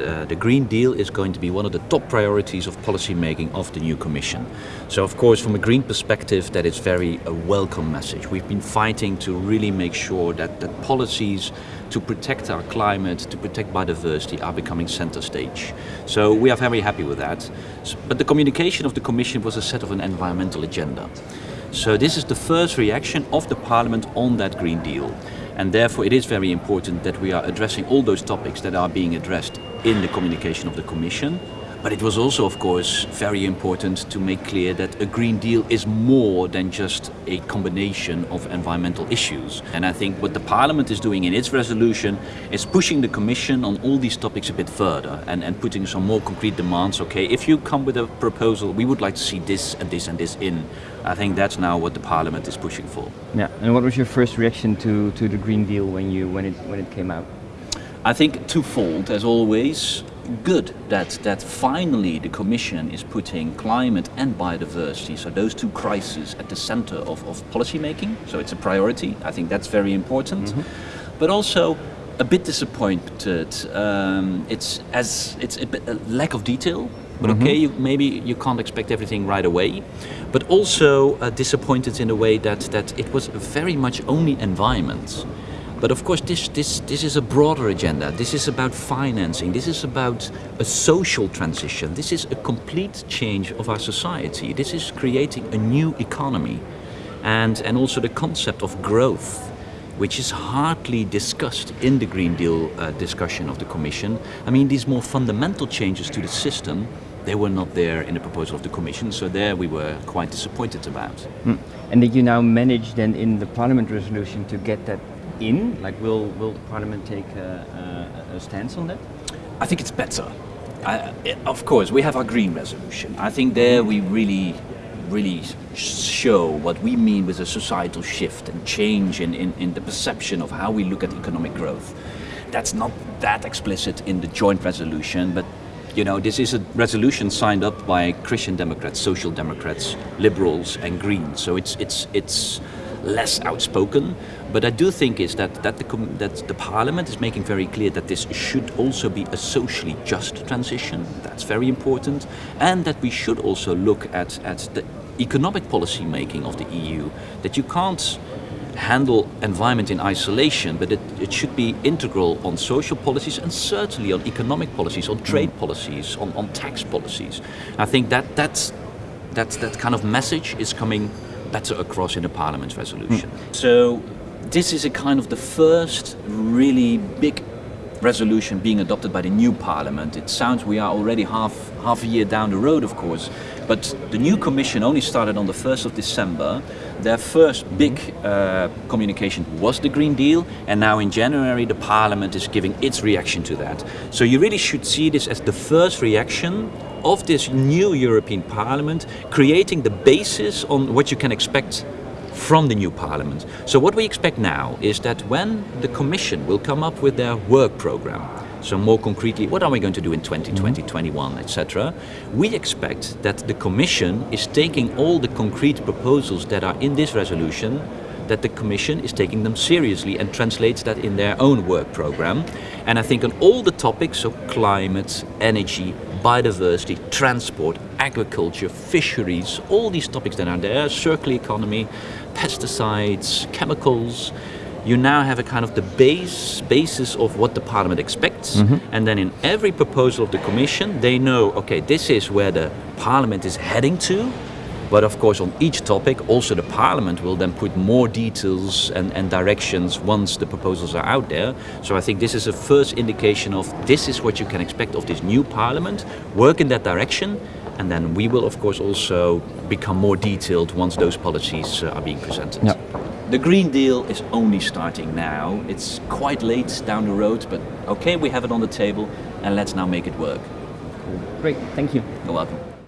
uh, the Green Deal is going to be one of the top priorities of policy making of the new Commission. So of course from a green perspective that is very a welcome message. We've been fighting to really make sure that, that policies to protect our climate, to protect biodiversity are becoming center stage. So we are very happy with that. But the communication of the Commission was a set of an environmental agenda. So this is the first reaction of the Parliament on that Green Deal. And therefore it is very important that we are addressing all those topics that are being addressed in the communication of the Commission. But it was also, of course, very important to make clear that a Green Deal is more than just a combination of environmental issues. And I think what the Parliament is doing in its resolution is pushing the Commission on all these topics a bit further and, and putting some more concrete demands. Okay, if you come with a proposal, we would like to see this and this and this in. I think that's now what the Parliament is pushing for. Yeah, and what was your first reaction to, to the Green Deal when, you, when, it, when it came out? I think twofold, as always good that, that finally the Commission is putting climate and biodiversity, so those two crises, at the center of, of policy making. So it's a priority. I think that's very important. Mm -hmm. But also a bit disappointed. Um, it's as it's a, bit, a lack of detail. But mm -hmm. okay, you, maybe you can't expect everything right away. But also uh, disappointed in a way that, that it was very much only environment. But of course, this, this, this is a broader agenda. This is about financing. This is about a social transition. This is a complete change of our society. This is creating a new economy. And, and also the concept of growth, which is hardly discussed in the Green Deal uh, discussion of the Commission. I mean, these more fundamental changes to the system, they were not there in the proposal of the Commission, so there we were quite disappointed about. Mm. And did you now manage then in the Parliament resolution to get that in? Like, will will the Parliament take a, a, a stance on that? I think it's better. I, of course, we have our green resolution. I think there we really, really show what we mean with a societal shift and change in, in, in the perception of how we look at economic growth. That's not that explicit in the joint resolution, but you know, this is a resolution signed up by Christian Democrats, Social Democrats, Liberals and Greens. So it's, it's, it's less outspoken. But I do think is that, that, the, that the Parliament is making very clear that this should also be a socially just transition. That's very important. And that we should also look at, at the economic policy making of the EU. That you can't handle environment in isolation, but it, it should be integral on social policies and certainly on economic policies, on trade mm. policies, on, on tax policies. I think that that's, that, that kind of message is coming better across in the Parliament's resolution. Mm. So this is a kind of the first really big resolution being adopted by the new parliament. It sounds we are already half, half a year down the road, of course, but the new commission only started on the 1st of December. Their first big uh, communication was the Green Deal, and now in January the parliament is giving its reaction to that. So you really should see this as the first reaction of this new European Parliament, creating the basis on what you can expect from the new parliament. So what we expect now is that when the Commission will come up with their work program, so more concretely, what are we going to do in 2020, mm -hmm. 21, etc. We expect that the Commission is taking all the concrete proposals that are in this resolution that the Commission is taking them seriously and translates that in their own work program. And I think on all the topics, so climate, energy, biodiversity, transport, agriculture, fisheries, all these topics that are there, circular economy, pesticides, chemicals, you now have a kind of the base basis of what the parliament expects mm -hmm. and then in every proposal of the commission they know okay this is where the parliament is heading to but of course on each topic also the parliament will then put more details and, and directions once the proposals are out there. So I think this is a first indication of this is what you can expect of this new parliament, work in that direction and then we will of course also become more detailed once those policies uh, are being presented. Yeah. The Green Deal is only starting now. It's quite late down the road, but okay, we have it on the table and let's now make it work. Great, thank you. You're welcome.